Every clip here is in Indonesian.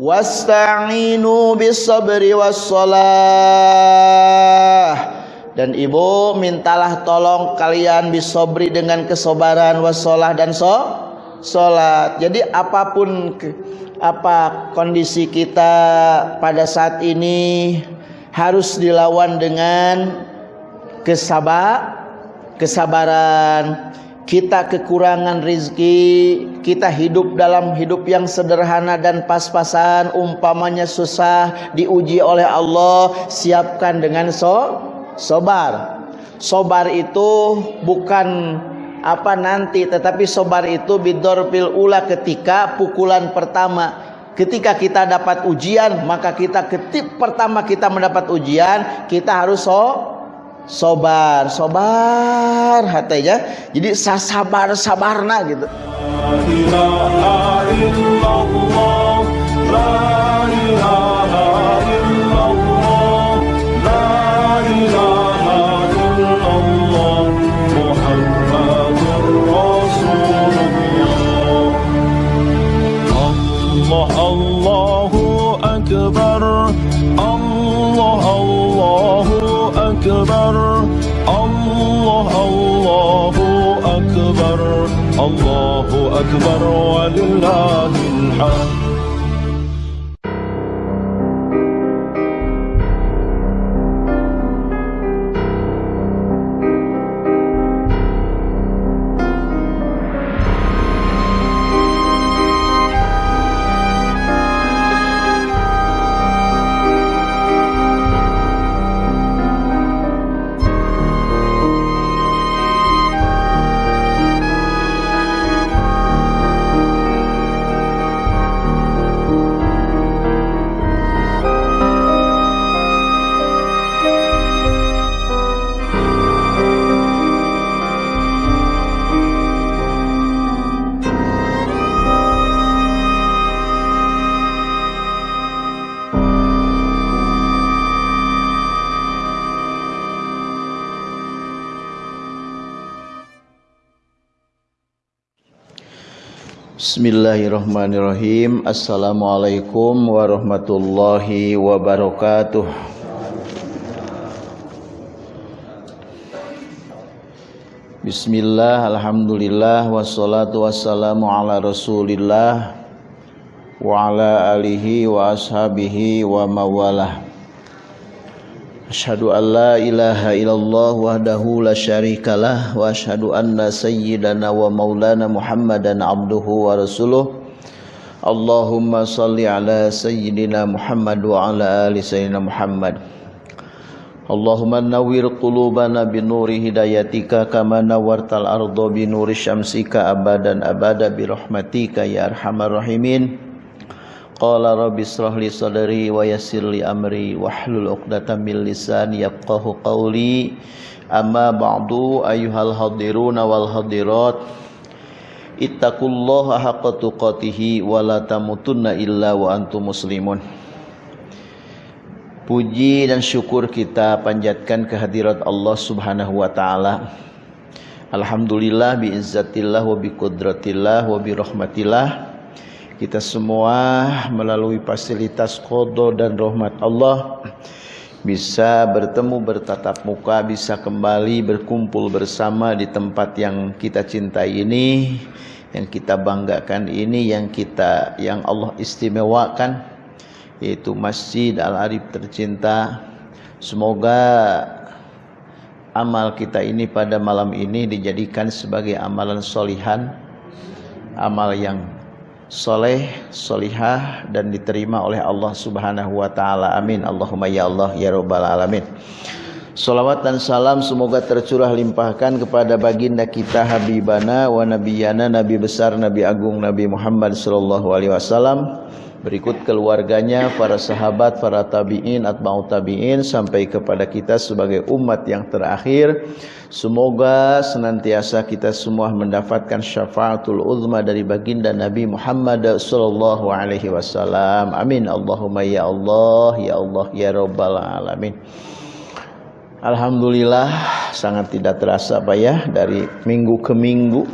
wasta'inu bis sabri wassalah. Dan ibu mintalah tolong kalian bisobri dengan kesobaran wasolah dan so sholat jadi apa pun apa kondisi kita pada saat ini harus dilawan dengan kesabar kesabaran kita kekurangan rizki kita hidup dalam hidup yang sederhana dan pas-pasan umpamanya susah diuji oleh Allah siapkan dengan so sobar. Sobar itu bukan apa nanti tetapi sobar itu bidorpil ula ketika pukulan pertama. Ketika kita dapat ujian maka kita ketip pertama kita mendapat ujian kita harus so sobar sobar hatinya jadi sabar sabarna gitu أكبر ولله الحمد. Bismillahirrahmanirrahim. Assalamualaikum warahmatullahi wabarakatuh. Bismillah, Alhamdulillah Wassalatu wassalamu ala rasulillah Wa ala alihi wa ashabihi wa mawalah أشهد أن لا إله إلا الله وحده لا شريك له وأشهد أن سيدنا ومولانا محمدا عبده ورسوله. اللهم صل على سيدنا محمد وعلى آل سيدنا محمد. اللهم نور قلوبنا بنور هدايتك كما نورت الأرض بنور شمسك أبدا أبدا برحمتك يا أرحم الراحمين. Qala rabbi israh li sadri wa yassir li amri wahlul 'uqdatam min lisani yafqahu qawli. Amma ba'du ayyuhal hadiruna wal hadirat. Ittaqullaha haqqa tuqatih wa la tamutunna illa wa antum muslimun. Puji dan syukur kita panjatkan kehadirat Allah Subhanahu wa taala. Alhamdulillah bi izzatillah wa bi qudratillah wa bi rahmatillah kita semua melalui fasilitas kodo dan rahmat Allah bisa bertemu bertatap muka bisa kembali berkumpul bersama di tempat yang kita cintai ini yang kita banggakan ini yang kita yang Allah istimewakan yaitu Masjid Al-Arif tercinta. Semoga amal kita ini pada malam ini dijadikan sebagai amalan solihan amal yang soleh, solihah dan diterima oleh Allah Subhanahu wa taala. Amin. Allahumma ya Allah ya rabbal alamin. Salawat dan salam semoga tercurah limpahkan kepada baginda kita Habibana wa Nabiyana Nabi besar Nabi agung Nabi Muhammad sallallahu alaihi wasallam berikut keluarganya, para sahabat, para tabi'in, atba'u tabi'in sampai kepada kita sebagai umat yang terakhir. Semoga senantiasa kita semua mendapatkan syafaatul uzma dari baginda Nabi Muhammad wasallam. Amin. Allahumma ya Allah, ya Allah, ya rabbal alamin. Alhamdulillah sangat tidak terasa Pak ya dari minggu ke minggu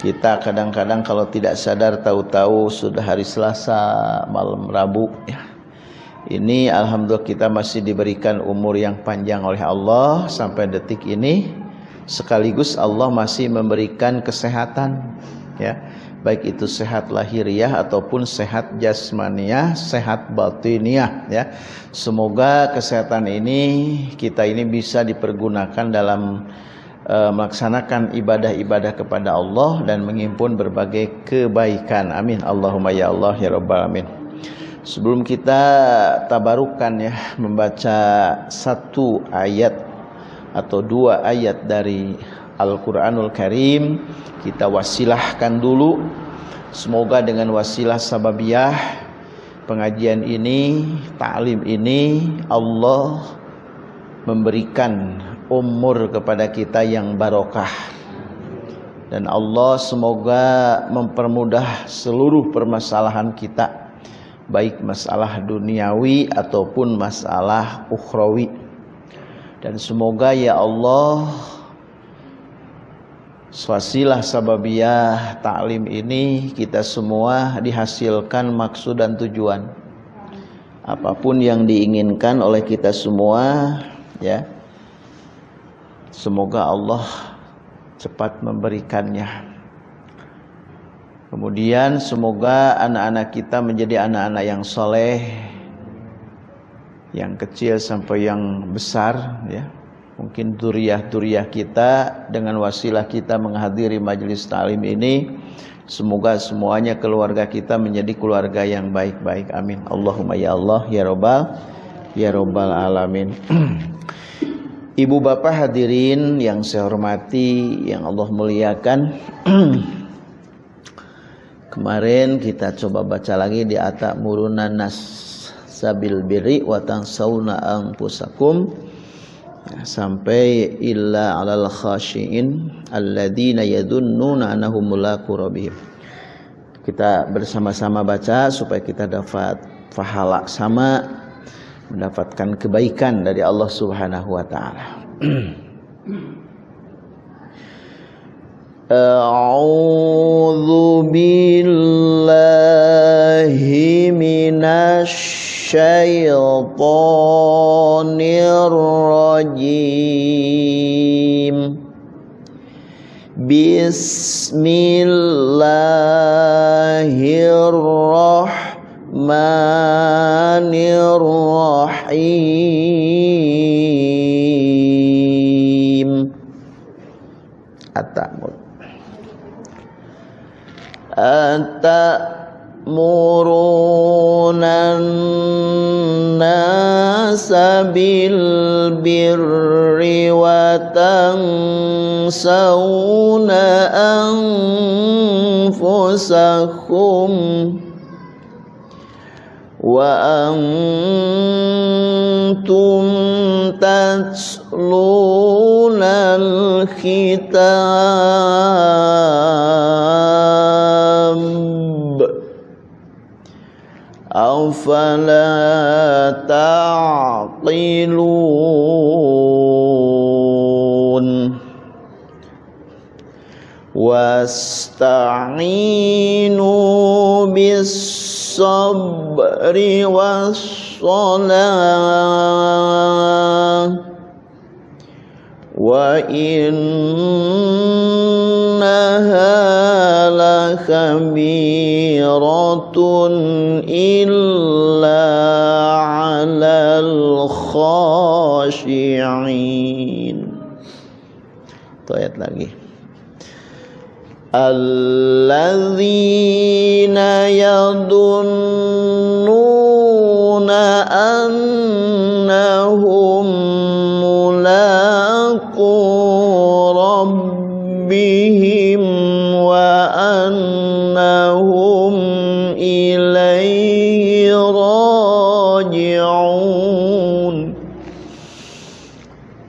Kita kadang-kadang kalau tidak sadar tahu-tahu sudah hari Selasa malam Rabu ya. Ini alhamdulillah kita masih diberikan umur yang panjang oleh Allah sampai detik ini sekaligus Allah masih memberikan kesehatan ya. Baik itu sehat lahiriah ataupun sehat jasmaniah, sehat batiniah ya. Semoga kesehatan ini kita ini bisa dipergunakan dalam melaksanakan ibadah-ibadah kepada Allah dan menghimpun berbagai kebaikan. Amin. Allahumma ya Allah ya rabbal alamin. Sebelum kita tabarukan ya membaca satu ayat atau dua ayat dari Al-Qur'anul Karim, kita wasilahkan dulu semoga dengan wasilah sababiyah pengajian ini, taklim ini Allah memberikan umur kepada kita yang barokah. Dan Allah semoga mempermudah seluruh permasalahan kita baik masalah duniawi ataupun masalah ukhrawi. Dan semoga ya Allah swasilah sababiyah taklim ini kita semua dihasilkan maksud dan tujuan. Apa pun yang diinginkan oleh kita semua ya Semoga Allah cepat memberikannya. Kemudian semoga anak-anak kita menjadi anak-anak yang soleh, yang kecil sampai yang besar, ya. Mungkin duriah-duriah kita dengan wasilah kita menghadiri majelis talim ini, semoga semuanya keluarga kita menjadi keluarga yang baik-baik. Amin. Allahumma ya Allah ya Robbal ya Robbal alamin. Ibu bapak hadirin yang saya hormati, yang Allah muliakan. Kemarin kita coba baca lagi di atak murunan nas sabil biri wa tansawna anfusakum ya, sampai illa alal khashiin alladzina yadunnuna annahum mulaqu rabbihim. Kita bersama-sama baca supaya kita dapat pahala sama mendapatkan kebaikan dari Allah Subhanahu wa taala. A'udzu billahi minasy syaithanir rajim. Bismillahirrahmanirrahim أنفسكم وأنتم تتلون الكتاب أفلا تعقلون واستعينوا بالصبر والصلاة وإنها لكبيرة إلا على الخاشعين. طيب lagi الذين يظنون أنهم ملاقو ربهم وأنهم إليه راجعون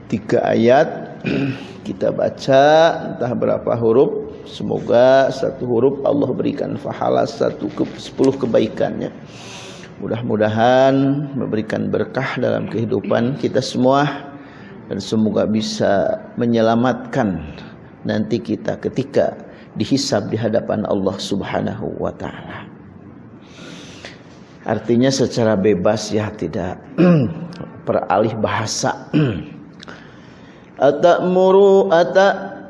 tiga ayat kita baca entah berapa huruf Semoga satu huruf Allah berikan fahala satu ke sepuluh kebaikannya. Mudah-mudahan memberikan berkah dalam kehidupan kita semua dan semoga bisa menyelamatkan nanti kita ketika dihisab di hadapan Allah Subhanahu wa taala. Artinya secara bebas ya tidak peralih bahasa. Atamuru atamurunan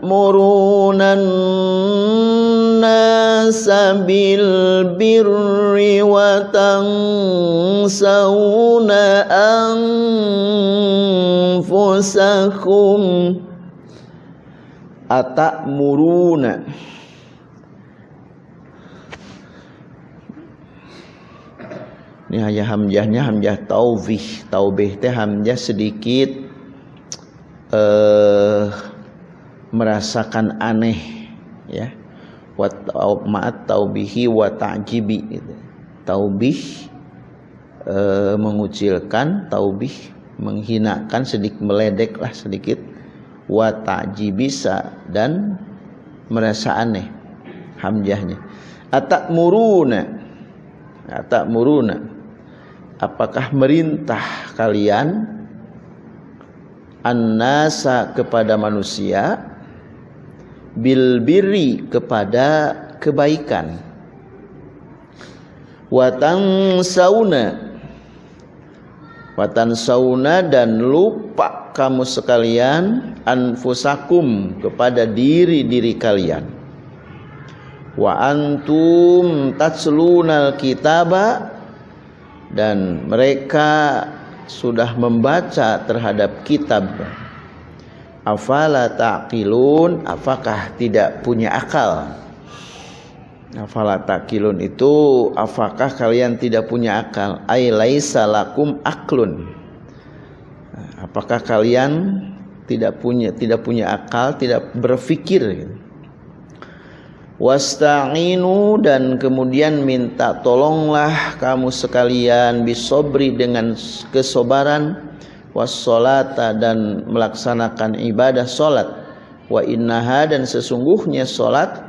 bil birri wa tansawna anfusakum atamuruna ini hanya hamzahnya hamzah taubih taubih teh hamzah sedikit eh merasakan aneh ya. Wa ma'at taubihi wa ta'jibi gitu. taubih eh, mengucilkan taubih menghinakan sedikit meledek lah sedikit. Wa ta'jibisa dan merasa aneh hamzahnya atak muruna atak muruna apakah merintah kalian annasa kepada manusia bil birri kepada kebaikan. Watan sauna watan sauna dan lupa kamu sekalian anfusakum kepada diri-diri kalian. Wa antum tatslunal kitaba. Dan mereka sudah membaca terhadap kitab afala taqilun? Apakah tidak punya akal? Afala taqilun itu apakah kalian tidak punya akal? Ai laisa lakum aklun. Apakah kalian tidak punya tidak punya akal tidak berpikir wasta'inu dan kemudian minta tolonglah kamu sekalian bisobri dengan kesobaran wassolata dan melaksanakan ibadah solat wa innaha dan sesungguhnya solat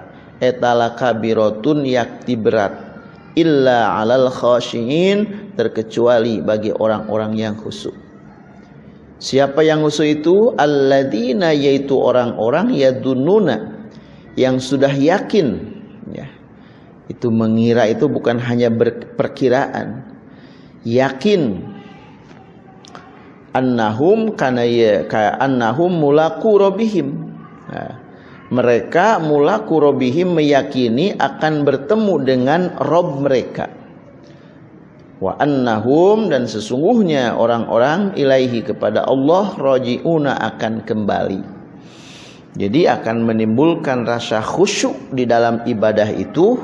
etala kabirotun yakti berat illa alal khashiin terkecuali bagi orang-orang yang khusyuk. Siapa yang khusyuk itu? Alladzina yaitu orang-orang yadununa yang sudah yakin ya. Itu mengira itu bukan hanya perkiraan. Yakin annahum kana ya ka annahum mulaku robihim. Nah, mereka mulaku robihim meyakini akan bertemu dengan rob mereka. Wa annahum dan sesungguhnya orang-orang ilaihi kepada Allah rojiuna akan kembali. Jadi akan menimbulkan rasa khusyuk di dalam ibadah itu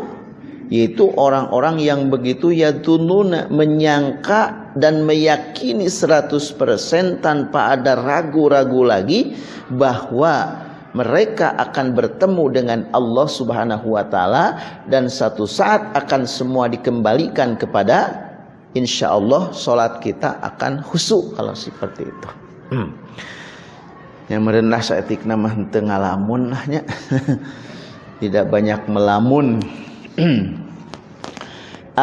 yaitu orang-orang yang begitu ya tununa menyangka dan meyakini 100% tanpa ada ragu-ragu lagi bahwa mereka akan bertemu dengan Allah Subhanahu wa taala dan satu saat akan semua dikembalikan kepada insya Allah solat kita akan khusyuk kalau seperti itu. Hmm. Yang merendah seetik nama tengah lamun lahnya tidak banyak melamun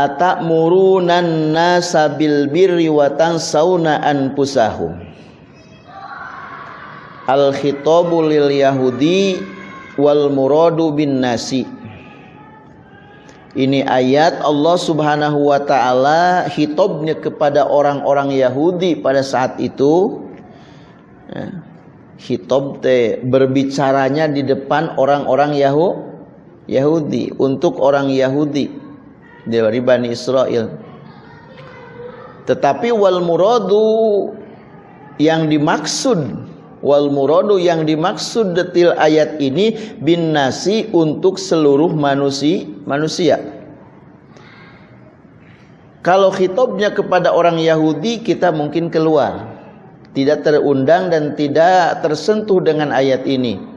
atak murunan nasa bil birri wa tansawna anfusahum. Al khitabu lil yahudi wal muradu bin nasi. Ini ayat Allah Subhanahu wa taala hitobnya kepada orang-orang Yahudi pada saat itu. Ya. Hitob te berbicaranya di depan orang-orang Yahu, Yahudi untuk orang Yahudi dari Bani Israel. Tetapi wal muradu yang dimaksud wal muradu yang dimaksud detil ayat ini bin nasi untuk seluruh manusia manusia. Kalau hitobnya kepada orang Yahudi kita mungkin keluar tidak terundang dan tidak tersentuh dengan ayat ini.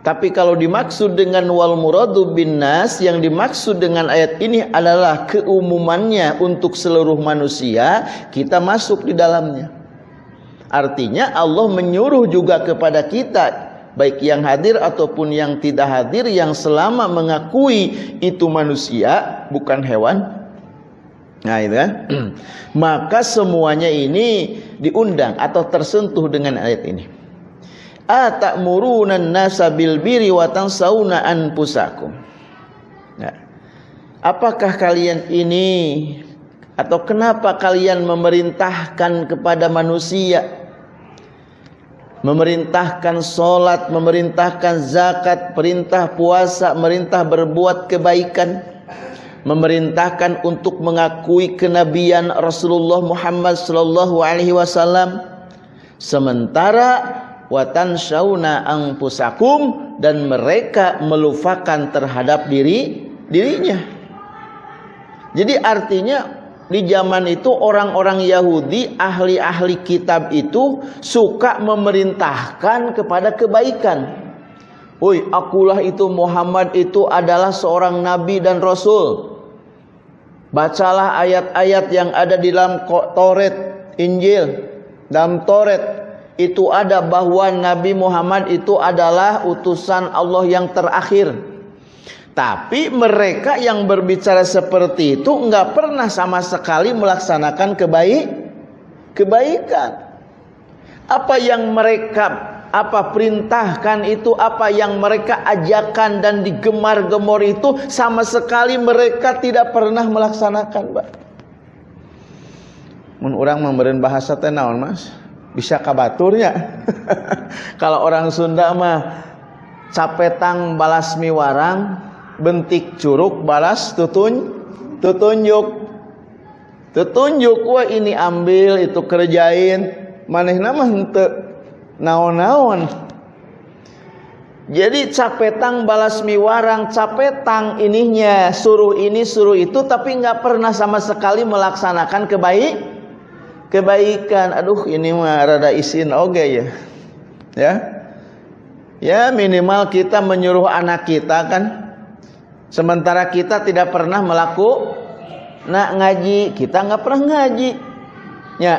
Tapi kalau dimaksud dengan wal muradu bin nas yang dimaksud dengan ayat ini adalah keumumannya untuk seluruh manusia, kita masuk di dalamnya. Artinya Allah menyuruh juga kepada kita baik yang hadir ataupun yang tidak hadir yang selama mengakui itu manusia bukan hewan. Nah itu kan? Maka semuanya ini diundang atau tersentuh dengan ayat ini atamuruna nasa bil biri wa. Nah, apakah kalian ini atau kenapa kalian memerintahkan kepada manusia? Memerintahkan solat, memerintahkan zakat, perintah puasa, merintah berbuat kebaikan, memerintahkan untuk mengakui kenabian Rasulullah Muhammad sallallahu alaihi wasallam? Sementara watan syauna angpusakum dan mereka melupakan terhadap diri dirinya. Jadi artinya di zaman itu orang-orang Yahudi, ahli-ahli kitab itu suka memerintahkan kepada kebaikan. Woi, akulah itu Muhammad itu adalah seorang nabi dan rasul. Bacalah ayat-ayat yang ada di dalam Taurat, Injil, dalam Taurat itu ada bahwa Nabi Muhammad itu adalah utusan Allah yang terakhir. Tapi mereka yang berbicara seperti itu nggak pernah sama sekali melaksanakan kebaik kebaikan. Apa yang mereka apa perintahkan itu, apa yang mereka ajakan dan digemar-gemor itu sama sekali mereka tidak pernah melaksanakan, Mbak. Mun orang memberi bahasa tenawan, Mas. Bisa kabaturnya. Kalau orang Sunda mah capetang balas miwarang, bentik curug balas tutun tutunjuk. Tutunjuk wah ini ambil itu kerjain. Maneh nama hente naon-naon. Jadi capetang balas miwarang capetang ininya suruh ini suruh itu tapi nggak pernah sama sekali melaksanakan kebaik kebaikan. Aduh ini mah rada isin. Oge ya. Ya. Ya minimal kita menyuruh anak kita kan? Sementara kita tidak pernah melaku nak ngaji, kita nggak pernah ngaji. Ya,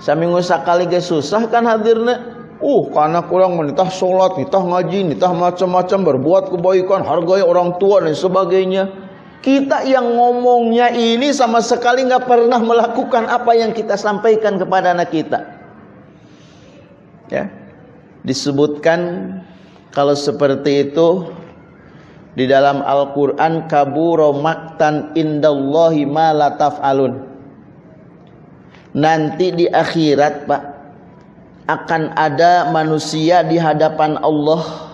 saminggu sekali ge susah kan hadirnya. Uh, karena kurang menitah sholat, nitah ngaji, nitah macam-macam berbuat kebaikan, hargai orang tua dan sebagainya. Kita yang ngomongnya ini sama sekali nggak pernah melakukan apa yang kita sampaikan kepada anak kita. Ya, disebutkan kalau seperti itu di dalam Al-Qur'an kaburo maktan indallahi ma la taf'alun. Nanti di akhirat, Pak, akan ada manusia di hadapan Allah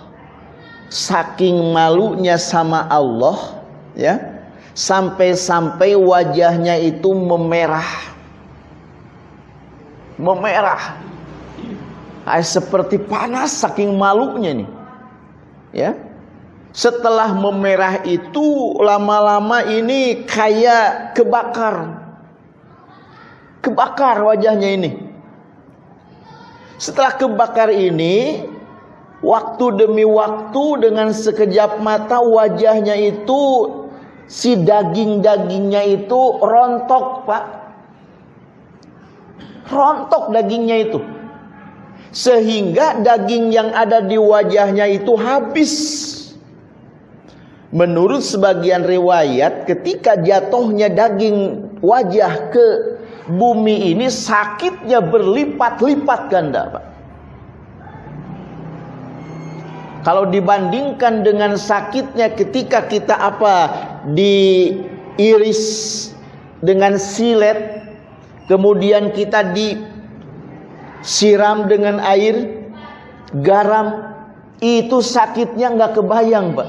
saking malunya sama Allah, ya. Sampai-sampai wajahnya itu memerah. Memerah. Seperti panas saking malunya nih. Ya setelah memerah itu lama-lama ini kayak kebakar. Kebakar wajahnya ini. Setelah kebakar ini, waktu demi waktu dengan sekejap mata wajahnya itu si daging-dagingnya itu rontok, Pak. Rontok dagingnya itu. Sehingga daging yang ada di wajahnya itu habis Menurut sebagian riwayat ketika jatuhnya daging wajah ke bumi ini sakitnya berlipat-lipat ganda Pak. Kalau dibandingkan dengan sakitnya ketika kita apa diiris dengan silet kemudian kita disiram dengan air garam itu sakitnya nggak kebayang Pak.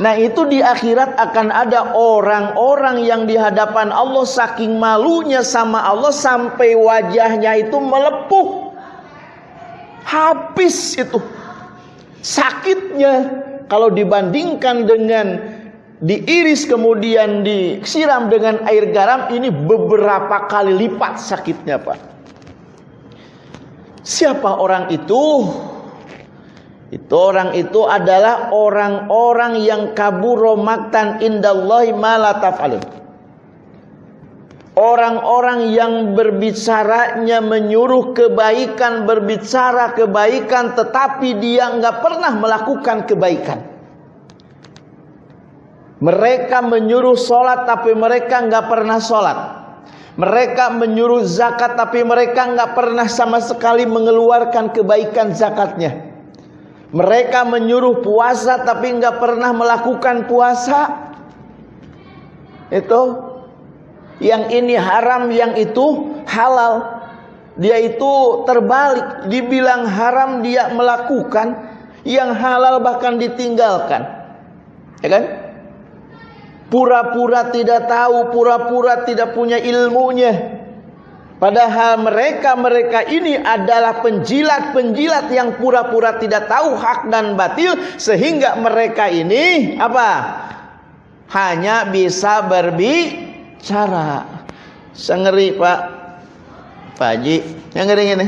Nah itu di akhirat akan ada orang-orang yang di hadapan Allah saking malunya sama Allah sampai wajahnya itu melepuh. Habis itu. Sakitnya kalau dibandingkan dengan diiris kemudian disiram dengan air garam ini beberapa kali lipat sakitnya Pak. Siapa orang itu? Itu orang itu adalah orang-orang yang kaburo maktan indallahi ma. Orang-orang yang berbicaranya menyuruh kebaikan, berbicara kebaikan tetapi dia enggak pernah melakukan kebaikan. Mereka menyuruh sholat tapi mereka enggak pernah sholat. Mereka menyuruh zakat tapi mereka nggak pernah sama sekali mengeluarkan kebaikan zakatnya. Mereka menyuruh puasa tapi nggak pernah melakukan puasa. Itu yang ini haram, yang itu halal. Dia itu terbalik, dibilang haram dia melakukan, yang halal bahkan ditinggalkan. Ya kan? Pura-pura tidak tahu, pura-pura tidak punya ilmunya. Padahal mereka-mereka ini adalah penjilat-penjilat yang pura-pura tidak tahu hak dan batil sehingga mereka ini apa? Hanya bisa berbicara. Sengeri Pak Pak Haji, yang ngeri ini.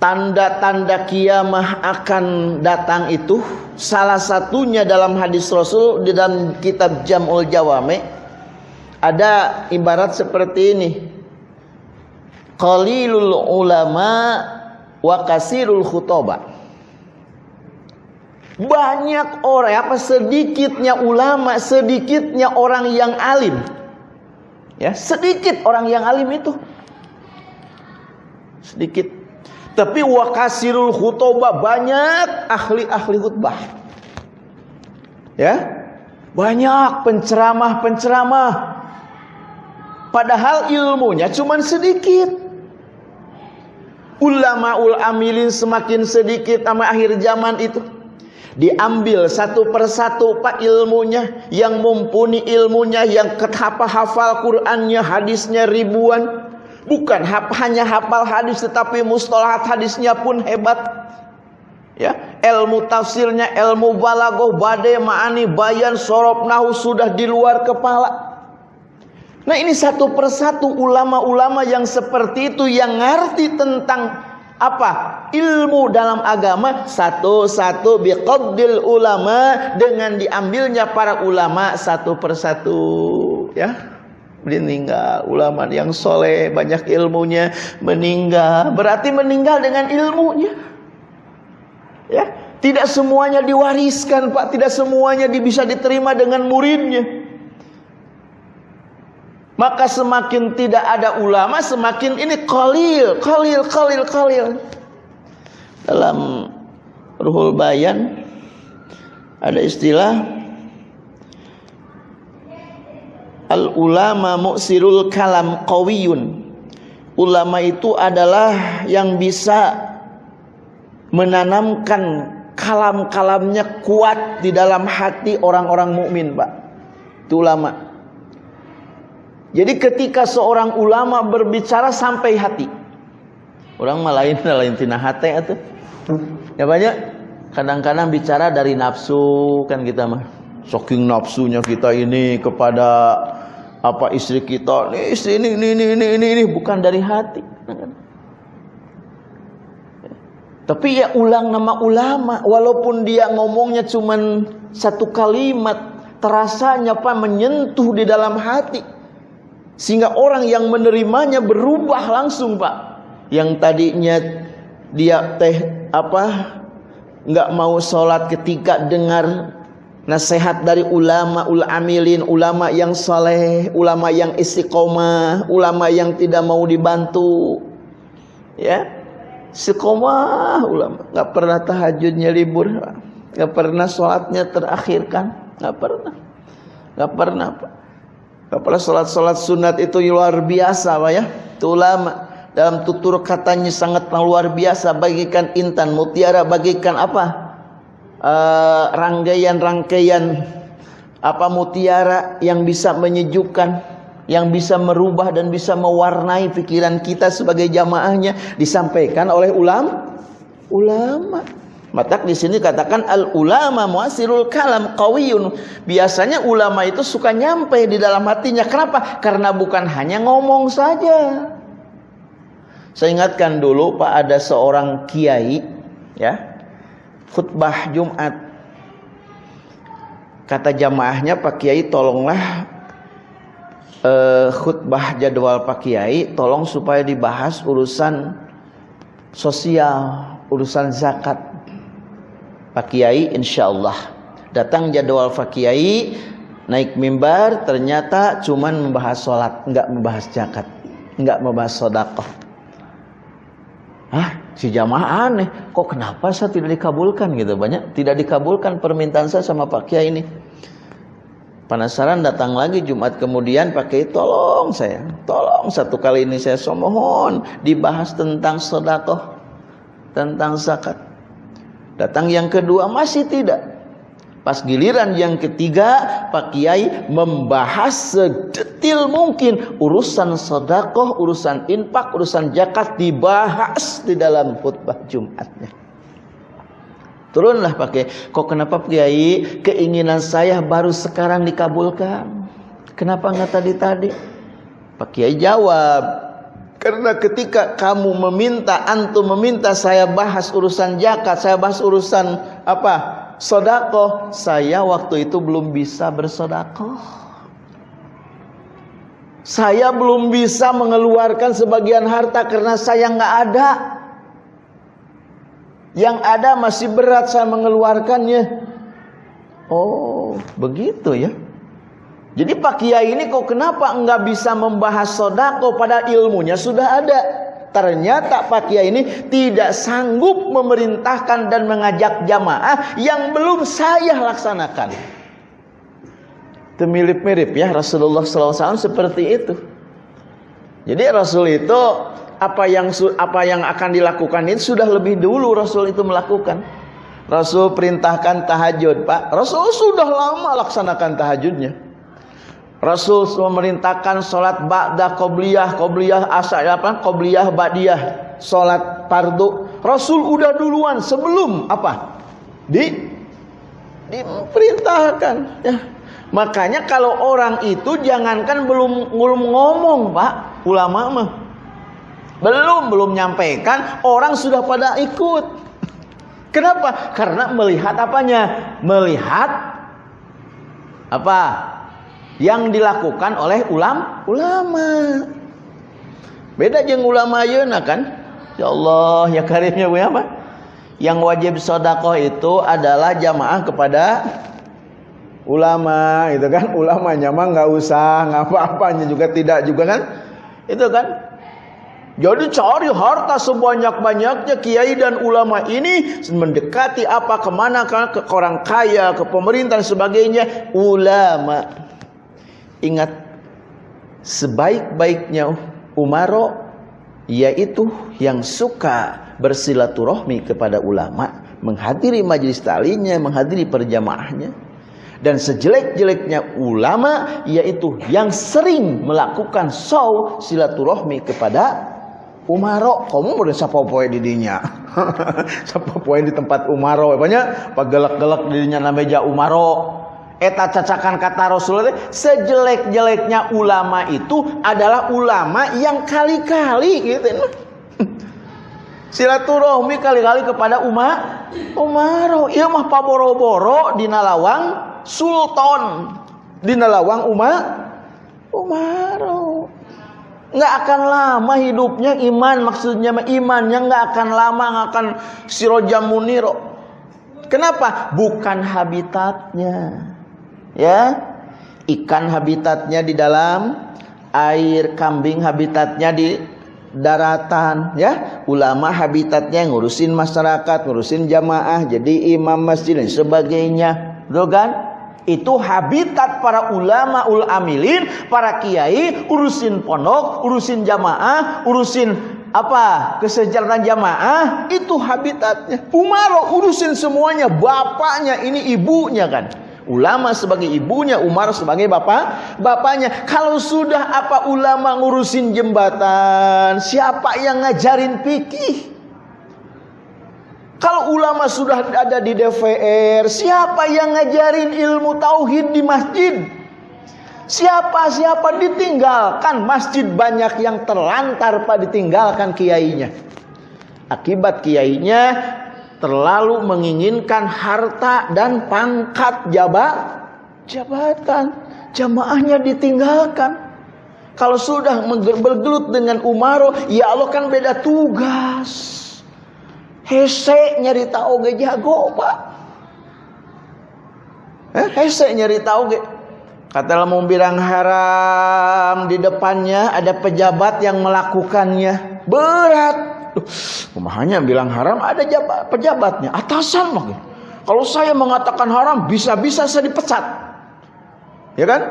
Tanda-tanda kiamah akan datang itu salah satunya dalam hadis Rasul di dalam kitab Jamul Jawame ada ibarat seperti ini qalilul ulama wa kasirul khutaba banyak orang apa sedikitnya ulama sedikitnya orang yang alim. Ya sedikit orang yang alim itu. Sedikit. Tapi wa kasirul khutaba banyak ahli-ahli khutbah. Ya banyak penceramah-penceramah. Padahal ilmunya cuma sedikit. Ulama ul amilin semakin sedikit sama akhir zaman itu. Diambil satu persatu pak ilmunya yang mumpuni ilmunya yang ketapa hafal Qurannya hadisnya ribuan. Bukan hanya hafal hadis tetapi mustalahat hadisnya pun hebat. Ya ilmu tafsirnya ilmu balagoh badai ma'ani bayan sorob nahu sudah di luar kepala. Nah ini satu persatu ulama-ulama yang seperti itu yang ngerti tentang apa? Ilmu dalam agama satu-satu biqaddil ulama dengan diambilnya para ulama satu persatu. Ya. Meninggal ulama yang soleh banyak ilmunya meninggal. Berarti meninggal dengan ilmunya. Ya. Tidak semuanya diwariskan pak. Tidak semuanya bisa diterima dengan muridnya maka semakin tidak ada ulama semakin ini qalil qalil qalil qalil dalam ruhul bayan ada istilah al ulama mu'sirul kalam qawiyun ulama itu adalah yang bisa menanamkan kalam-kalamnya kuat di dalam hati orang-orang mukmin, Pak. Itu ulama. Jadi ketika seorang ulama berbicara sampai hati. Orang malain lain tina hati itu. Ya banyak kadang-kadang bicara dari nafsu kan kita mah. Saking nafsunya kita ini kepada apa istri kita, ini istri ini ini ini ini ini, ini. bukan dari hati. Tapi ya ulang nama ulama walaupun dia ngomongnya cuman satu kalimat terasanya apa menyentuh di dalam hati sehingga orang yang menerimanya berubah langsung pak. Yang tadinya dia teh apa nggak mau sholat ketika dengar nasihat dari ulama ul amilin ulama yang saleh ulama yang istiqomah ulama yang tidak mau dibantu. Ya. Istiqomah ulama. Nggak pernah tahajudnya libur nggak pernah sholatnya terakhirkan nggak pernah. Nggak pernah pak Apalagi sholat-sholat sunat itu luar biasa Pak ya. Itu ulama. Dalam tutur katanya sangat luar biasa. Bagikan intan, mutiara, bagikan apa? Uh, rangkaian-rangkaian apa mutiara yang bisa menyejukkan yang bisa merubah dan bisa mewarnai pikiran kita sebagai jamaahnya disampaikan oleh ulam ulama maka di sini katakan al ulama muasirul kalam qawiyun. Biasanya ulama itu suka nyampe di dalam hatinya. Kenapa? Karena bukan hanya ngomong saja. Saya ingatkan dulu Pak ada seorang kiai ya. Khutbah Jumat. Kata jamaahnya Pak Kiai tolonglah uh, khutbah jadwal Pak Kiai tolong supaya dibahas urusan sosial, urusan zakat Pak Kiai insya Allah datang jadwal Pak Kiai naik mimbar ternyata cuman membahas sholat, nggak membahas zakat, nggak membahas sodakoh. Ah, si jamaah aneh, kok kenapa saya tidak dikabulkan gitu banyak tidak dikabulkan permintaan saya sama Pak Kiai ini. Penasaran datang lagi Jumat kemudian pakai tolong saya, tolong satu kali ini saya somohon dibahas tentang sodakoh, tentang zakat. Datang yang kedua masih tidak. Pas giliran yang ketiga Pak Kiai membahas sedetil mungkin urusan sodakoh, urusan infak, urusan zakat dibahas di dalam khutbah Jumatnya. Turunlah pakai. Kok kenapa Kiai keinginan saya baru sekarang dikabulkan? Kenapa nggak tadi-tadi? Pak Kiai jawab. Karena ketika kamu meminta, antum meminta saya bahas urusan zakat, saya bahas urusan apa? Sodako, saya waktu itu belum bisa bersodako. Saya belum bisa mengeluarkan sebagian harta karena saya nggak ada. Yang ada masih berat saya mengeluarkannya. Oh, begitu ya. Jadi Pak Kiai ini kok kenapa enggak bisa membahas sodako pada ilmunya sudah ada. Ternyata Pak Kiai ini tidak sanggup memerintahkan dan mengajak jamaah yang belum saya laksanakan. Itu mirip-mirip ya Rasulullah SAW seperti itu. Jadi Rasul itu apa yang apa yang akan dilakukan itu sudah lebih dulu Rasul itu melakukan. Rasul perintahkan tahajud, Pak. Rasul sudah lama laksanakan tahajudnya. Rasul memerintahkan sholat ba'da qobliyah, qobliyah asal apa? Qobliyah ba'diyah, sholat fardu. Rasul udah duluan sebelum apa? Di diperintahkan ya. Makanya kalau orang itu jangankan belum belum ngomong, Pak, ulama mah belum belum nyampaikan orang sudah pada ikut. Kenapa? Karena melihat apanya? Melihat apa? Yang dilakukan oleh ulam ulama. Beda jeng ulama yeuna kan? Ya Allah, ya karimnya gue apa? Yang wajib sodakoh itu adalah jamaah kepada ulama, itu kan? Ulamanya mah nggak usah, ngapa-apanya juga tidak juga kan? Itu kan? Jadi cari harta sebanyak-banyaknya kiai dan ulama ini mendekati apa ke mana ke orang kaya, ke pemerintah dan sebagainya. Ulama. Ingat sebaik-baiknya umaro yaitu yang suka bersilaturahmi kepada ulama, menghadiri majelis talinya, menghadiri perjamaahnya. Dan sejelek-jeleknya ulama yaitu yang sering melakukan saw silaturahmi kepada Umaro, kamu udah siapa poe di dinya. siapa poe di tempat Umaro, banyak pagelak-gelak dinya nameja Umaro. Eta cacakan kata Rasulullah sejelek-jeleknya ulama itu adalah ulama yang kali-kali gitu. Silaturahmi kali-kali kepada umat Umaro. Iya mah paboro-boro di Nalawang Sultan di Nalawang umat Umaro nggak akan lama hidupnya iman maksudnya imannya nggak akan lama nggak akan siroja muniro kenapa bukan habitatnya ya. Ikan habitatnya di dalam air kambing habitatnya di daratan ya. Ulama habitatnya ngurusin masyarakat ngurusin jamaah jadi imam masjid dan sebagainya. Tuh kan? Itu habitat para ulama ul amilin, para kiai, urusin pondok, urusin jamaah, urusin apa? Kesejahteraan jamaah itu habitatnya. Umar urusin semuanya, bapaknya ini ibunya kan. Ulama sebagai ibunya, Umar sebagai bapak, bapaknya. Kalau sudah apa ulama ngurusin jembatan, siapa yang ngajarin fikih? Kalau ulama sudah ada di DPR, siapa yang ngajarin ilmu tauhid di masjid? Siapa-siapa ditinggalkan masjid banyak yang terlantar pada ditinggalkan kiainya. Akibat kiainya terlalu menginginkan harta dan pangkat jabat jabatan. Jamaahnya ditinggalkan. Kalau sudah bergelut dengan Umaro, ya Allah kan beda tugas. Hese nyari oge jago pak. Eh, hese nyari oge. Kata mau bilang haram di depannya ada pejabat yang melakukannya. Berat. Kumahanya bilang haram ada jabat, pejabatnya, atasan mungkin. Kalau saya mengatakan haram bisa-bisa saya dipecat. Ya kan?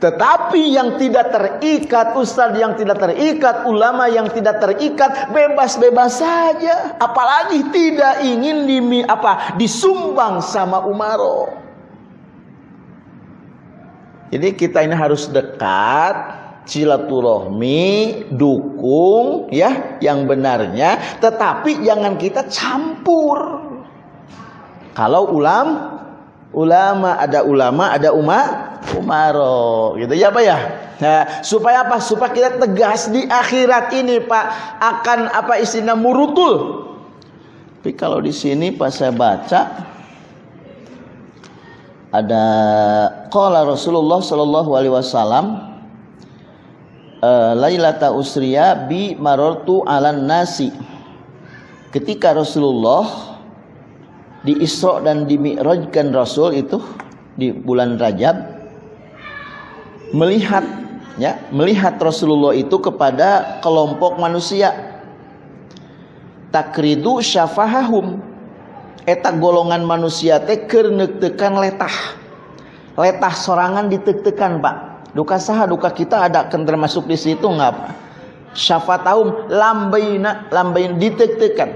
Tetapi yang tidak terikat, ustaz yang tidak terikat, ulama yang tidak terikat, bebas-bebas saja. Apalagi tidak ingin dimi apa disumbang sama Umaro. Jadi kita ini harus dekat, silaturahmi, dukung ya yang benarnya, tetapi jangan kita campur. Kalau ulam ulama ada ulama, ada umat umaro gitu ya Pak ya. Nah, supaya apa? Supaya kita tegas di akhirat ini Pak akan apa istilah murutul. Tapi kalau di sini Pak saya baca ada qala Rasulullah sallallahu alaihi wasallam uh, lailata usriya bi marartu alan nasi. Ketika Rasulullah di Isra dan di Mi'rajkan Rasul itu di bulan Rajab melihat ya melihat Rasulullah itu kepada kelompok manusia. Takridu syafahahum. Eta golongan manusia teh keur letah. Letah sorangan ditek-tekan pak duka saha duka kita ada kan termasuk di situ nggak syafatahum lambaina lambain ditek-tekan.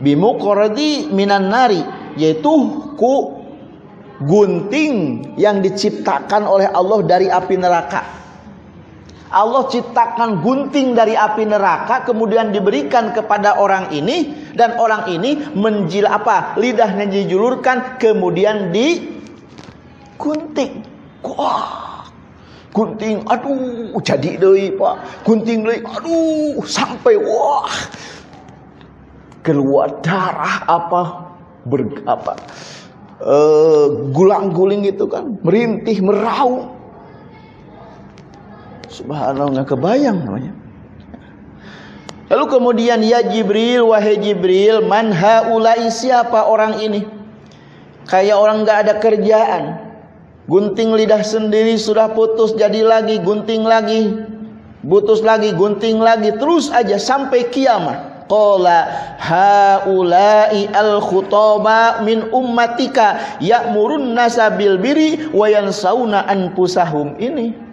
Bimuqradi minan nari yaitu ku gunting yang diciptakan oleh Allah dari api neraka. Allah ciptakan gunting dari api neraka kemudian diberikan kepada orang ini dan orang ini menjil apa? Lidahnya dijulurkan kemudian di gunting wah gunting aduh jadi deh pak gunting deh aduh sampai wah keluar darah apa ber apa uh, gulang-guling itu kan merintih meraung Subhanallah nggak kebayang namanya. Lalu kemudian ya Jibril wahai Jibril man haulai siapa orang ini? Kayak orang nggak ada kerjaan. Gunting lidah sendiri sudah putus jadi lagi gunting lagi. Putus lagi gunting lagi terus aja sampai kiamat. Qala haula'i al-khutaba min ummatika ya'murun nasa bil biri wa yansawna anfusahum ini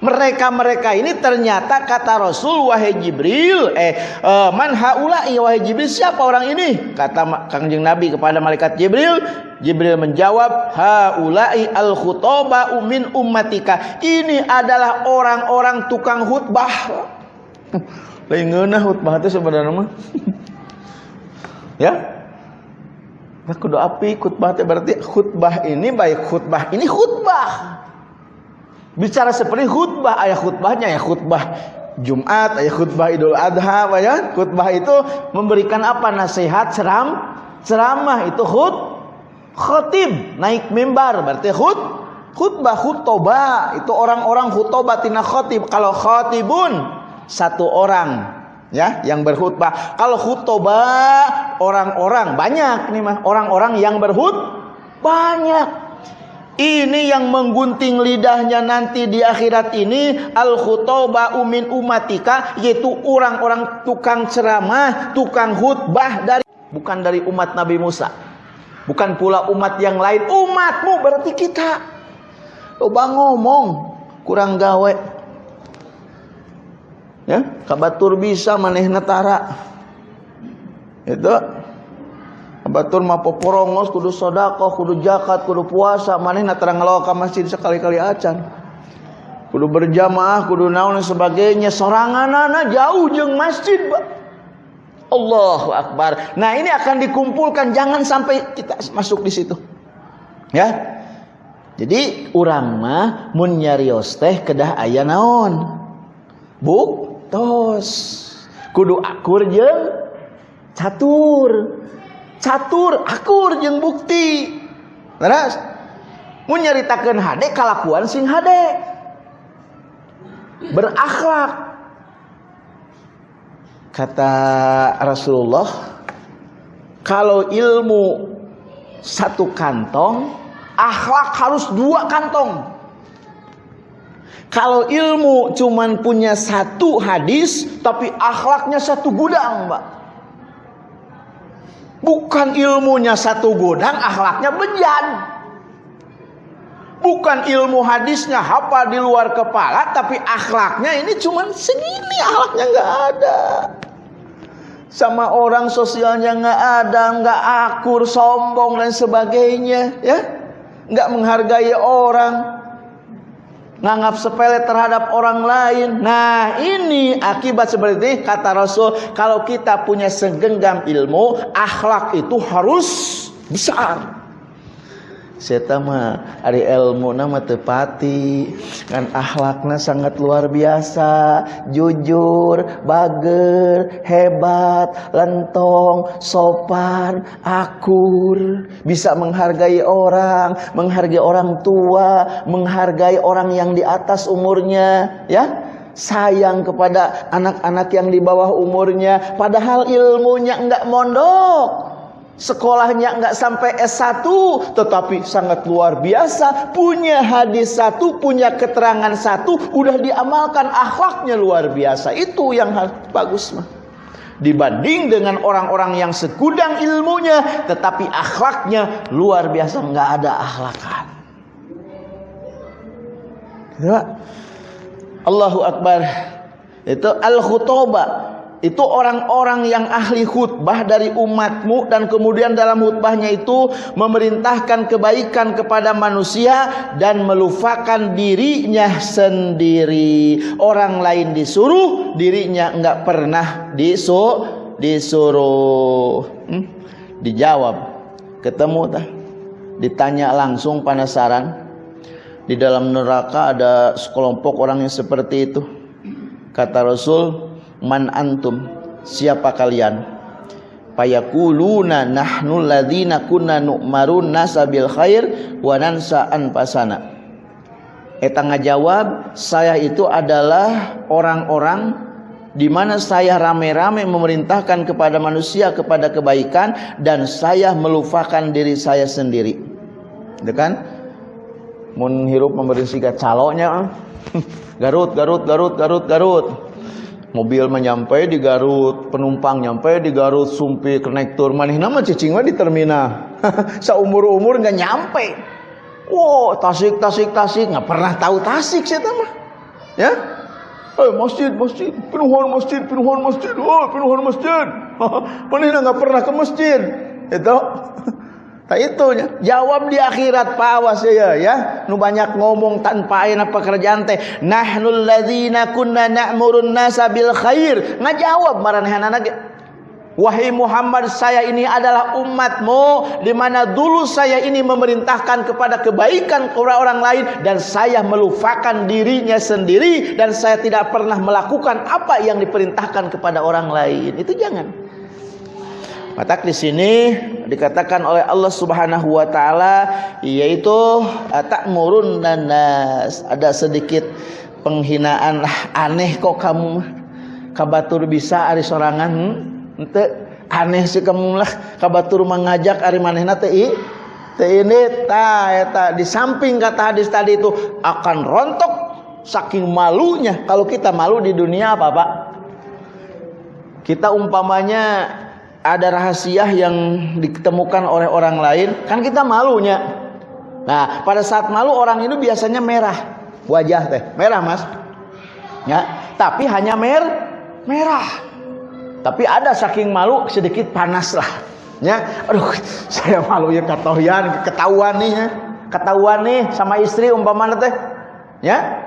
mereka-mereka ini ternyata kata Rasul wahai Jibril, eh uh, man haula'i wahai Jibril siapa orang ini? Kata Kangjeng Nabi kepada malaikat Jibril, Jibril menjawab, haula'i al khutaba min ummatika. Ini adalah orang-orang tukang khutbah. Lain ngeunah khutbah itu sebenarnya mah. ya? Nah, kudu api khutbah berarti khutbah ini baik khutbah ini khutbah. Bicara seperti khutbah, ayat khutbahnya ya khutbah Jumat, ayat khutbah Idul Adha, ya. Khutbah itu memberikan apa? Nasihat, ceram, ceramah itu khut, khotib, naik mimbar, berarti khut, khutbah, khutbah itu orang-orang khutbah tina khotib. Kalau khotibun satu orang ya yang berkhutbah. Kalau khutbah orang-orang banyak nih mah orang-orang yang berhut banyak. Ini yang menggunting lidahnya nanti di akhirat ini al khutbah umin umatika yaitu orang-orang tukang ceramah, tukang khutbah dari bukan dari umat Nabi Musa. Bukan pula umat yang lain, umatmu berarti kita. Coba ngomong kurang gawe. Ya, kabatur bisa maneh netara. Itu Batur mah poporongos kudu sodako, kudu jakat, kudu puasa, manehna terang ngelawa ka masjid sekali-kali acan. Kudu berjamaah, kudu naon sebagainya, soranganana jauh jeung masjid, Pak. Allahu Akbar. Nah, ini akan dikumpulkan jangan sampai kita masuk di situ. Ya. Jadi urang mah mun nyarios teh kedah aya naon? Buk tos. Kudu akur jeung catur catur akur jeung bukti terus mau nyaritakan hade kalakuan sing hade berakhlak kata Rasulullah kalau ilmu satu kantong akhlak harus dua kantong. Kalau ilmu cuman punya satu hadis, tapi akhlaknya satu gudang, Mbak. Bukan ilmunya satu gudang, akhlaknya bejan. Bukan ilmu hadisnya hafal di luar kepala, tapi akhlaknya ini cuman segini, akhlaknya nggak ada. Sama orang sosialnya nggak ada, nggak akur, sombong dan sebagainya, ya, nggak menghargai orang nganggap sepele terhadap orang lain. Nah, ini akibat seperti ini kata Rasul, kalau kita punya segenggam ilmu, akhlak itu harus besar. Saya mah ari ilmu nama tepati kan akhlaknya sangat luar biasa jujur bager hebat lentong sopan akur. Bisa menghargai orang menghargai orang tua menghargai orang yang di atas umurnya ya. Sayang kepada anak-anak yang di bawah umurnya padahal ilmunya enggak mondok Sekolahnya enggak sampai S1 tetapi sangat luar biasa, punya hadis satu, punya keterangan satu, udah diamalkan akhlaknya luar biasa. Itu yang bagus mah. Dibanding dengan orang-orang yang segudang ilmunya tetapi akhlaknya luar biasa enggak ada akhlakan. Ya. Allahu Akbar. Itu al-khutbah itu orang-orang yang ahli khutbah dari umatmu dan kemudian dalam khutbahnya itu memerintahkan kebaikan kepada manusia dan melupakan dirinya sendiri. Orang lain disuruh, dirinya enggak pernah disuruh. disuruh. Hmm? Dijawab. Ketemu tah. Ditanya langsung penasaran. Di dalam neraka ada sekelompok orang yang seperti itu. Kata Rasul, man antum siapa kalian payakuluna nahnu ladzina kunna nu'marun nasabil khair wa nansa pasana eta ngajawab saya itu adalah orang-orang di mana saya rame-rame memerintahkan kepada manusia kepada kebaikan dan saya melupakan diri saya sendiri. Itu kan? Mun hirup memberi siga caloknya. Garut, Garut, Garut, Garut, Garut. Mobil menyampai di Garut penumpang nyampe di Garut sumpi konektor manih nama cicing di terminal. Seumur umur nggak nyampe. Wow tasik tasik tasik nggak pernah tahu tasik sih mah. Ya? Eh masjid masjid. Penuhan masjid penuhan masjid. Oh penuhan masjid. Mana nggak pernah ke masjid. Itu Tak itu ya. Jawab di akhirat Pak awas ya ya. Nu banyak ngomong tanpa aina pekerjaan teh. Nahnul ladzina kunna na'murun nasa bil khair. Ngajawab maranehana ge. Wahai Muhammad saya ini adalah umatmu di mana dulu saya ini memerintahkan kepada kebaikan kepada orang lain dan saya melupakan dirinya sendiri dan saya tidak pernah melakukan apa yang diperintahkan kepada orang lain. Itu jangan. Maka di sini dikatakan oleh Allah Subhanahu wa taala yaitu ta'murun nanas. Ada sedikit penghinaan aneh kok kamu kabatur bisa ari sorangan ente aneh sih kamu lah. Kabatur mengajak ari manehna teh teh ini ta eta di samping kata hadis tadi itu akan rontok saking malunya. Kalau kita malu di dunia apa Pak? Kita umpamanya ada rahasia yang ditemukan oleh orang lain, kan kita malunya. Nah, pada saat malu orang itu biasanya merah wajah teh, merah mas. Ya, tapi hanya mer merah. Tapi ada saking malu sedikit panas lah. Ya, aduh, saya malu ya ketahuan, ketahuan nih ya. Ketahuan nih sama istri umpamanya teh. Ya,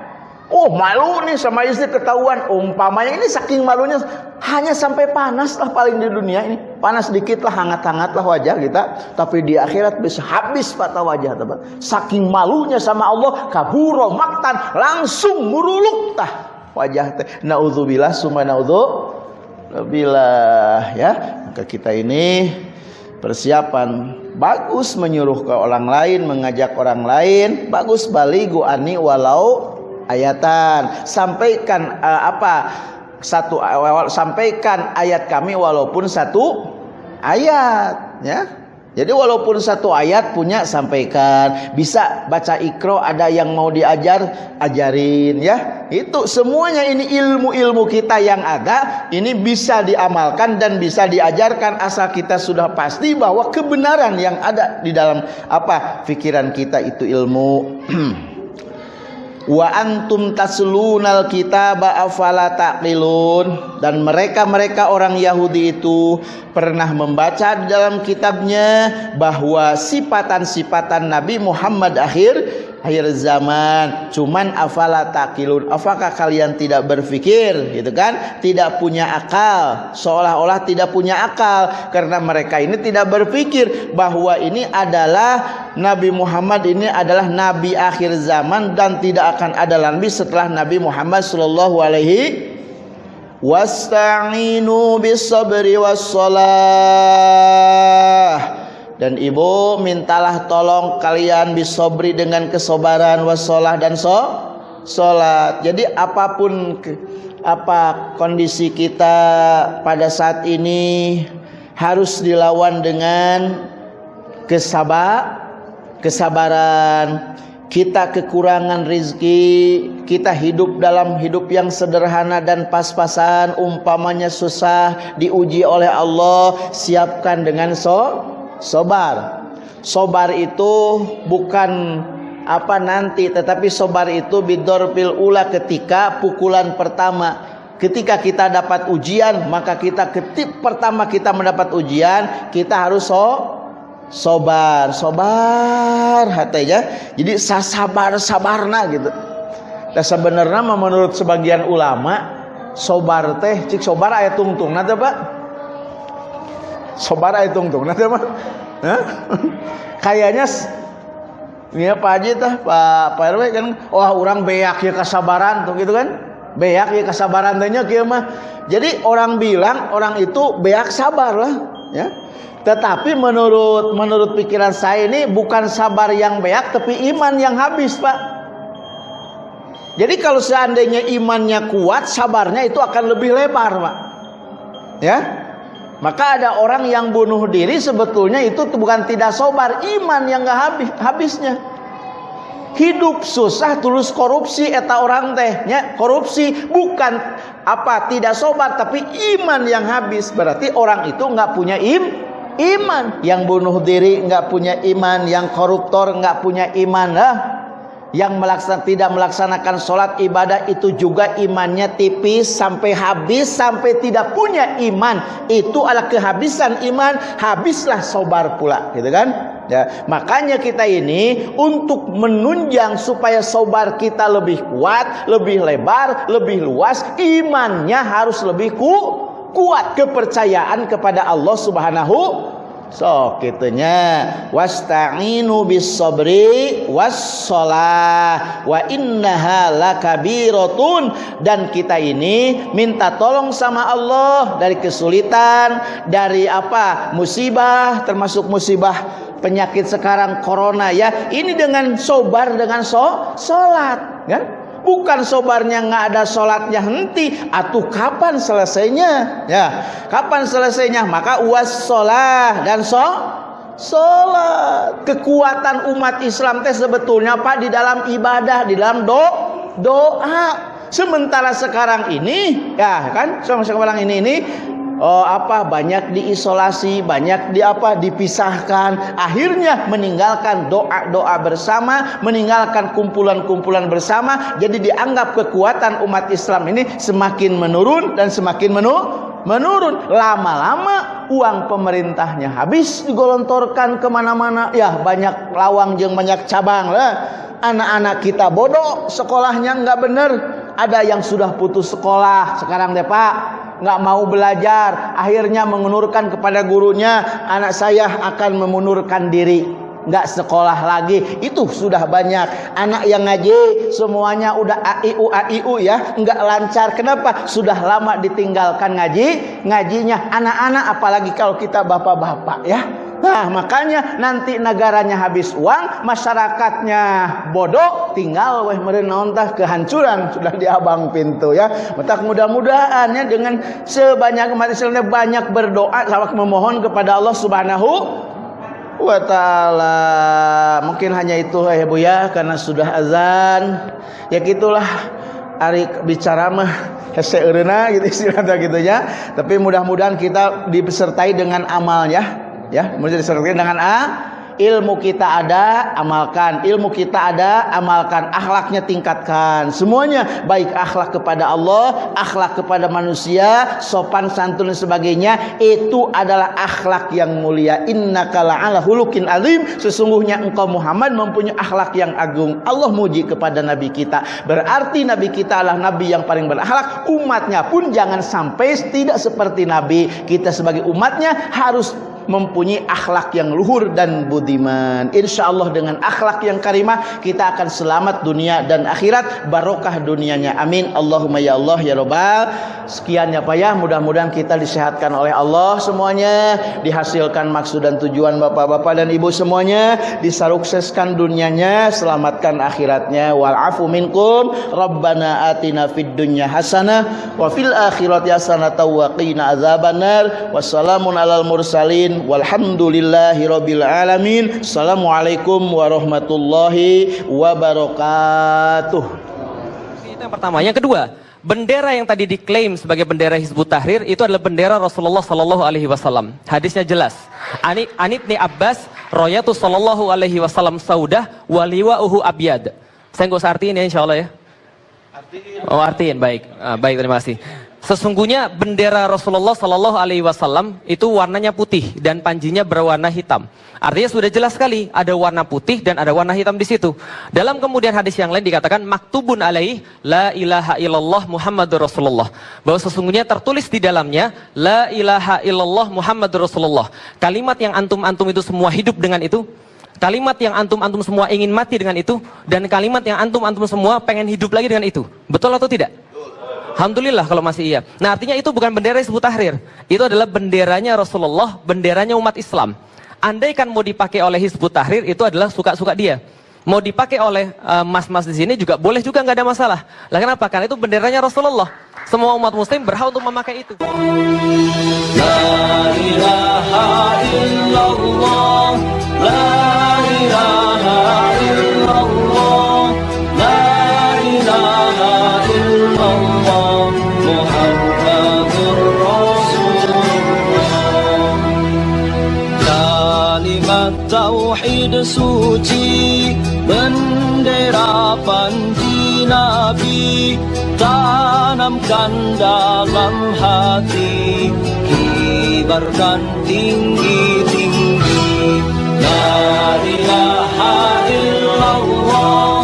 Oh malu nih sama istri ketahuan. Umpamanya ini saking malunya Hanya sampai panas lah paling di dunia ini. Panas sedikit lah hangat-hangat lah wajah kita. Tapi di akhirat bisa habis patah wajah teman. Saking malunya sama Allah Kaburo maktan Langsung muruluk tah wajah teh. Na'udzubillah summa na'udzubillah ya. Maka kita ini persiapan Bagus menyuruh ke orang lain Mengajak orang lain. Bagus baligu ani walau ayatan sampaikan uh, apa satu awal sampaikan ayat kami walaupun satu ayat ya Jadi walaupun satu ayat punya sampaikan, bisa baca ikro ada yang mau diajar, ajarin ya. Itu semuanya ini ilmu-ilmu kita yang ada, ini bisa diamalkan dan bisa diajarkan asal kita sudah pasti bahwa kebenaran yang ada di dalam apa pikiran kita itu ilmu. wa antum taslunal kitaba afala taqilun. Dan mereka-mereka orang Yahudi itu pernah membaca di dalam kitabnya bahwa sifatan-sifatan Nabi Muhammad akhir akhir zaman. Cuman afala takilun apakah kalian tidak berpikir gitu kan? Tidak punya akal. Seolah-olah tidak punya akal. Karena mereka ini tidak berpikir bahwa ini adalah Nabi Muhammad ini adalah nabi akhir zaman dan tidak akan ada nabi setelah Nabi Muhammad sallallahu alaihi wasta'inu bis sabri was dan ibu mintalah tolong kalian bisobri dengan kesobaran wasolah dan so solat jadi apa pun apa kondisi kita pada saat ini harus dilawan dengan kesabar kesabaran. Kita kekurangan rizki kita hidup dalam hidup yang sederhana dan pas-pasan umpamanya susah diuji oleh Allah siapkan dengan so Sobar. Sobar itu bukan apa nanti tetapi sobar itu bidorpil ula ketika pukulan pertama. Ketika kita dapat ujian maka kita ketik pertama kita mendapat ujian kita harus so sobar. Sobar hatinya jadi sabar sabarna gitu. Dan sebenarnya menurut sebagian ulama sobar teh cik sobar ayat tungtung nanti pak sobara hitung tuh nanti mah kayaknya ya Pak Haji tah Pak Pak RW kan wah orang beak ya kesabaran tuh gitu kan? Beak ya kesabaran tanya kieu mah. Jadi orang bilang orang itu beak sabar lah ya. Tetapi menurut menurut pikiran saya ini bukan sabar yang beak tapi iman yang habis Pak. Jadi kalau seandainya imannya kuat sabarnya itu akan lebih lebar Pak. Ya maka ada orang yang bunuh diri sebetulnya itu bukan tidak sobar, iman yang gak habis habisnya. Hidup susah tulus korupsi eta orang tehnya korupsi. Bukan apa tidak sobar tapi iman yang habis. Berarti orang itu nggak punya im iman. Yang bunuh diri nggak punya iman yang koruptor nggak punya iman lah yang melaksanakan tidak melaksanakan sholat ibadah itu juga imannya tipis sampai habis sampai tidak punya iman. Itu adalah kehabisan iman habislah sobar pula gitu kan? Ya makanya kita ini untuk menunjang supaya sobar kita lebih kuat lebih lebar lebih luas imannya harus lebih ku, kuat kepercayaan kepada Allah Subhanahu So kitunya wasta'inu bis sabri was shalah wa innaha lakabiratun. Dan kita ini minta tolong sama Allah dari kesulitan dari apa musibah termasuk musibah penyakit sekarang corona ya. Ini dengan sobar dengan so salat kan bukan sobarnya nggak ada sholatnya henti. Atau kapan selesainya? Ya kapan selesainya? Maka uas sholat dan so sholat. Kekuatan umat Islam teh sebetulnya pak di dalam ibadah di dalam do doa. Sementara sekarang ini ya kan? Sekarang ini ini oh, apa? Banyak diisolasi, banyak di apa? Dipisahkan, akhirnya meninggalkan doa-doa bersama, meninggalkan kumpulan-kumpulan bersama, jadi dianggap kekuatan umat Islam ini semakin menurun dan semakin menurun menurun. Lama-lama uang pemerintahnya habis digolontorkan ke mana-mana. Ya banyak lawang yang banyak cabang lah. Anak-anak kita bodoh sekolahnya nggak bener ada yang sudah putus sekolah sekarang deh pak nggak mau belajar, akhirnya mengundurkan kepada gurunya, anak saya akan memundurkan diri, nggak sekolah lagi. Itu sudah banyak anak yang ngaji semuanya udah AIU AIU ya, nggak lancar. Kenapa? Sudah lama ditinggalkan ngaji, ngajinya anak-anak apalagi kalau kita bapak-bapak ya. Nah makanya nanti negaranya habis uang, masyarakatnya bodoh, tinggal weh merenaontah kehancuran sudah di abang pintu ya. Metak mudah-mudahan ya dengan sebanyak umat banyak berdoa, sawak memohon kepada Allah Subhanahu wa. Mungkin hanya itu ya Bu ya karena sudah azan. Ya gitulah ari bicara mah hese gitu istilahnya gitu ya. Tapi mudah-mudahan kita disertai dengan amalnya ya. Mudah disertai dengan a ilmu kita ada amalkan. Ilmu kita ada amalkan. Akhlaknya tingkatkan. Semuanya baik akhlak kepada Allah akhlak kepada manusia sopan santun dan sebagainya itu adalah akhlak yang mulia. Innaka la'ala hulukin azim. Sesungguhnya engkau Muhammad mempunyai akhlak yang agung. Allah muji kepada nabi kita. Berarti nabi kita adalah nabi yang paling berakhlak. Umatnya pun jangan sampai tidak seperti nabi. Kita sebagai umatnya harus mempunyai akhlak yang luhur dan budiman. Insya Allah dengan akhlak yang karimah kita akan selamat dunia dan akhirat barokah dunianya. Amin. Allahumma ya Allah ya Robbal. Sekian ya Pak ya. Mudah-mudahan kita disehatkan oleh Allah semuanya, dihasilkan maksud dan tujuan bapak-bapak dan ibu semuanya, disarukseskan dunianya, selamatkan akhiratnya. Wal afu minkum. Rabbana atina fid dunya hasanah wa fil akhirati hasanah wa qina azabannar. Wassalamun alal mursalin walhamdulillahi rabbil alamin assalamualaikum warahmatullahi wabarakatuh itu yang pertama yang kedua bendera yang tadi diklaim sebagai bendera Hizbut Tahrir itu adalah bendera Rasulullah Sallallahu Alaihi Wasallam. Hadisnya jelas. Ani Anibni Abbas, Royatu Sallallahu Alaihi Wasallam Saudah, waliwa uhu abiyad. Saya nggak usah artiin ya Insya Allah ya. Oh artiin baik, ah, baik terima kasih. Sesungguhnya bendera Rasulullah Sallallahu Alaihi Wasallam itu warnanya putih dan panjinya berwarna hitam. Artinya sudah jelas sekali ada warna putih dan ada warna hitam di situ. Dalam kemudian hadis yang lain dikatakan maktubun alaih la ilaha illallah Muhammadur Rasulullah. Bahwa sesungguhnya tertulis di dalamnya la ilaha illallah Muhammadur Rasulullah. Kalimat yang antum-antum itu semua hidup dengan itu. Kalimat yang antum-antum semua ingin mati dengan itu dan kalimat yang antum-antum semua pengen hidup lagi dengan itu. Betul atau tidak? Alhamdulillah kalau masih iya. Nah artinya itu bukan bendera Hizbut Tahrir. Itu adalah benderanya Rasulullah, benderanya umat Islam. Andaikan mau dipakai oleh Hizbut Tahrir itu adalah suka-suka dia. Mau dipakai oleh eh, mas-mas uh, di sini juga boleh juga nggak ada masalah. Lah kenapa? Karena itu benderanya Rasulullah. Semua umat muslim berhak untuk memakai itu. La ilaha illallah, la ilaha illallah, suci, bendera panji Nabi, tanamkan dalam hati, kibarkan tinggi-tinggi. La ilaha illallah,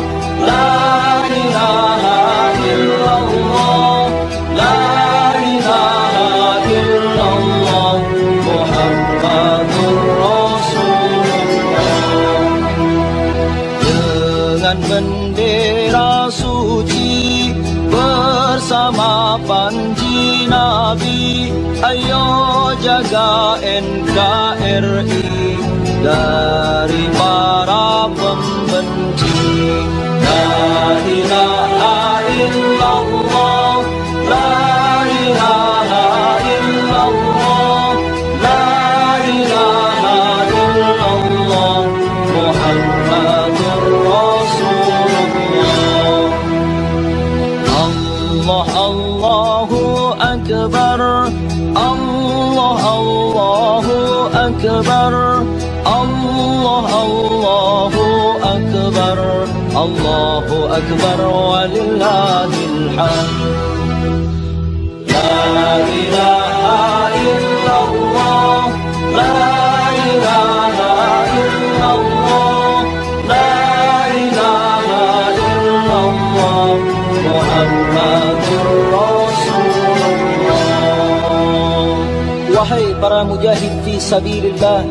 sabilillah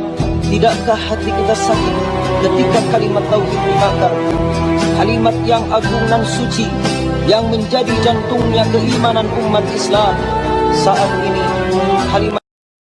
Tidakkah hati kita sakit ketika kalimat tauhid dibakar? Kalimat yang agung dan suci Yang menjadi jantungnya keimanan umat Islam Saat ini